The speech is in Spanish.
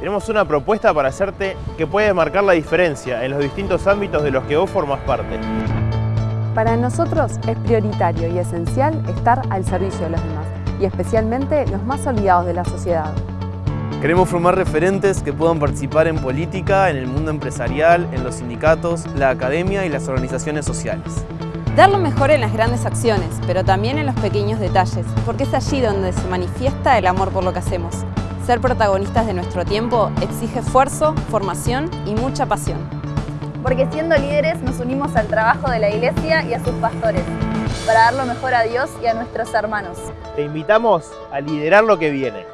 tenemos una propuesta para hacerte que puede marcar la diferencia en los distintos ámbitos de los que vos formas parte. Para nosotros es prioritario y esencial estar al servicio de los demás, y especialmente los más olvidados de la sociedad. Queremos formar referentes que puedan participar en política, en el mundo empresarial, en los sindicatos, la academia y las organizaciones sociales. Dar lo mejor en las grandes acciones, pero también en los pequeños detalles, porque es allí donde se manifiesta el amor por lo que hacemos. Ser protagonistas de nuestro tiempo exige esfuerzo, formación y mucha pasión. Porque siendo líderes nos unimos al trabajo de la Iglesia y a sus pastores, para dar lo mejor a Dios y a nuestros hermanos. Te invitamos a liderar lo que viene.